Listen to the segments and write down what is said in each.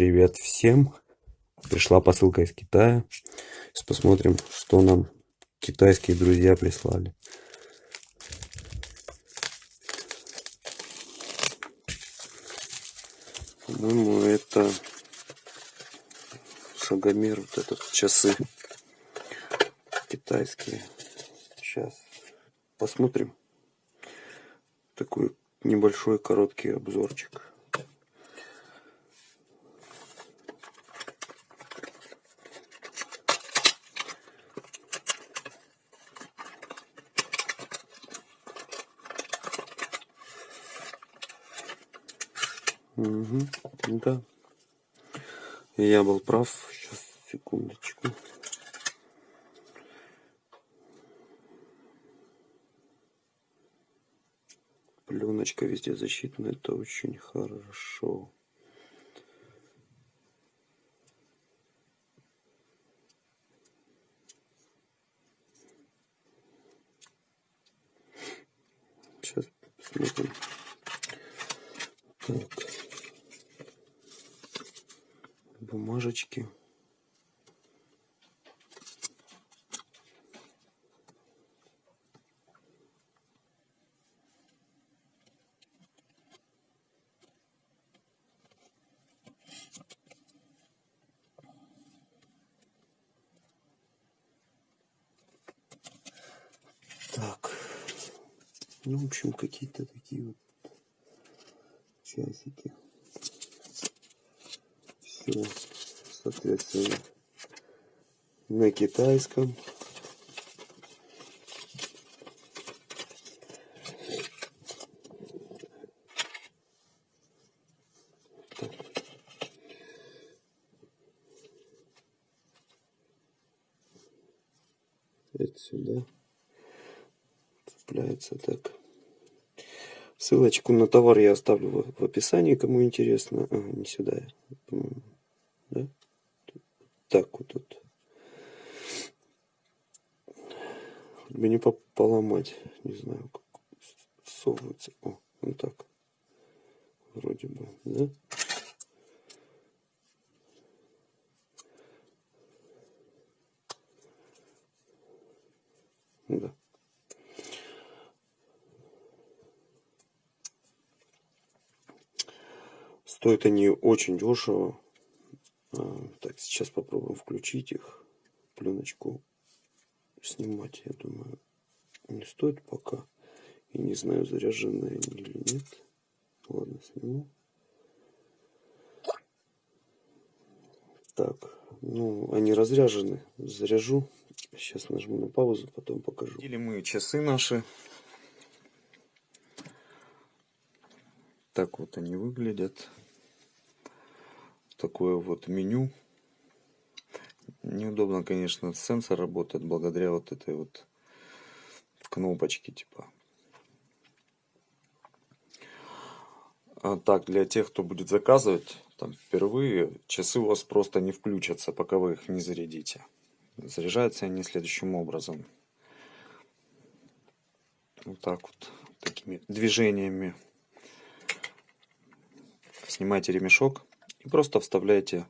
Привет всем! Пришла посылка из Китая. Сейчас посмотрим, что нам китайские друзья прислали. По-моему, это шагомер, вот этот, часы китайские. Сейчас посмотрим. Такой небольшой короткий обзорчик. Угу, да. Я был прав. Сейчас, секундочку. Пленочка везде защитная, это очень хорошо. Сейчас посмотрим. Так бумажечки. Так, ну, в общем, какие-то такие вот часики все, соответственно, на китайском. Это сюда цепляется так. Ссылочку на товар я оставлю в, описании, кому интересно. А, не сюда, да? Так вот тут. Хоть бы не поломать, не знаю, как совывается. О, вот так. Вроде бы, да? Да. Стоят они очень дешево. А, так, сейчас попробуем включить их. Пленочку снимать, я думаю, не стоит пока. И не знаю, заряженные они или нет. Ладно, сниму. Так, ну, они разряжены. Заряжу. Сейчас нажму на паузу, потом покажу. Или мы часы наши. Так вот они выглядят такое вот меню. Неудобно, конечно, сенсор работает благодаря вот этой вот кнопочке типа. А так, для тех, кто будет заказывать там впервые, часы у вас просто не включатся, пока вы их не зарядите. Заряжаются они следующим образом. Вот так вот, такими движениями. Снимайте ремешок просто вставляете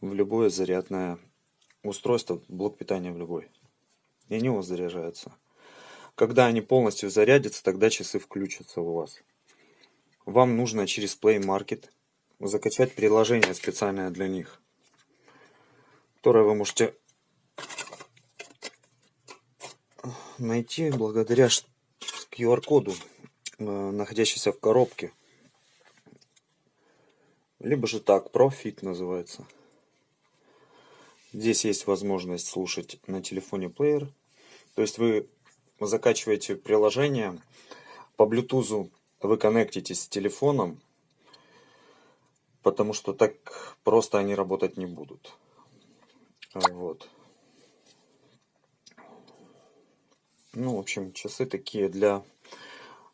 в любое зарядное устройство, блок питания в любой. И они у вас заряжаются. Когда они полностью зарядятся, тогда часы включатся у вас. Вам нужно через Play Market закачать приложение специальное для них, которое вы можете найти благодаря QR-коду, э, находящейся в коробке. Либо же так, профит называется. Здесь есть возможность слушать на телефоне плеер. То есть вы закачиваете приложение, по Bluetooth вы коннектитесь с телефоном, потому что так просто они работать не будут. Вот. Ну, в общем, часы такие для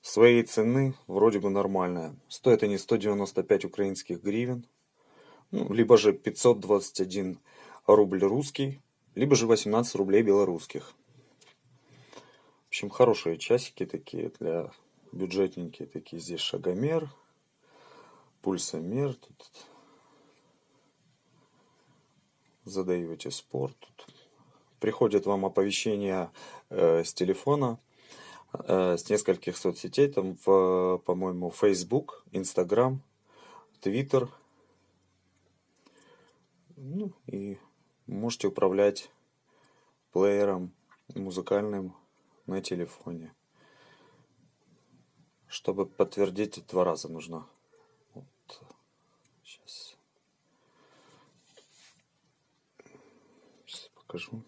своей цены вроде бы нормальная. Стоят они 195 украинских гривен, ну, либо же 521 рубль русский, либо же 18 рублей белорусских. В общем, хорошие часики такие для бюджетненькие такие. Здесь шагомер, пульсомер, тут задаете спорт. Приходит вам оповещение э, с телефона, с нескольких соцсетей, там, по-моему, Facebook, Instagram, Twitter. Ну, и можете управлять плеером музыкальным на телефоне. Чтобы подтвердить, два раза нужно. Вот. Сейчас. Сейчас покажу.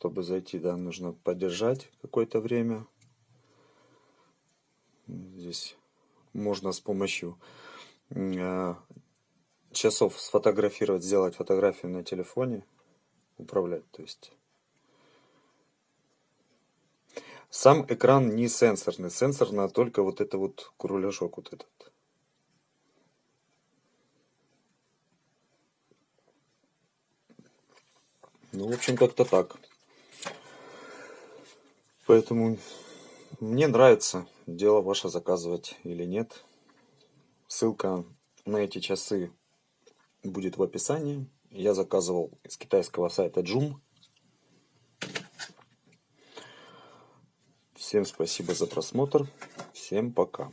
Чтобы зайти, да, нужно подержать какое-то время. Здесь можно с помощью э, часов сфотографировать, сделать фотографию на телефоне, управлять, то есть. Сам экран не сенсорный, сенсорно только вот это вот кругляшок вот этот. Ну, в общем, как-то так. Поэтому мне нравится дело ваше заказывать или нет. Ссылка на эти часы будет в описании. Я заказывал с китайского сайта Joom. Всем спасибо за просмотр. Всем пока.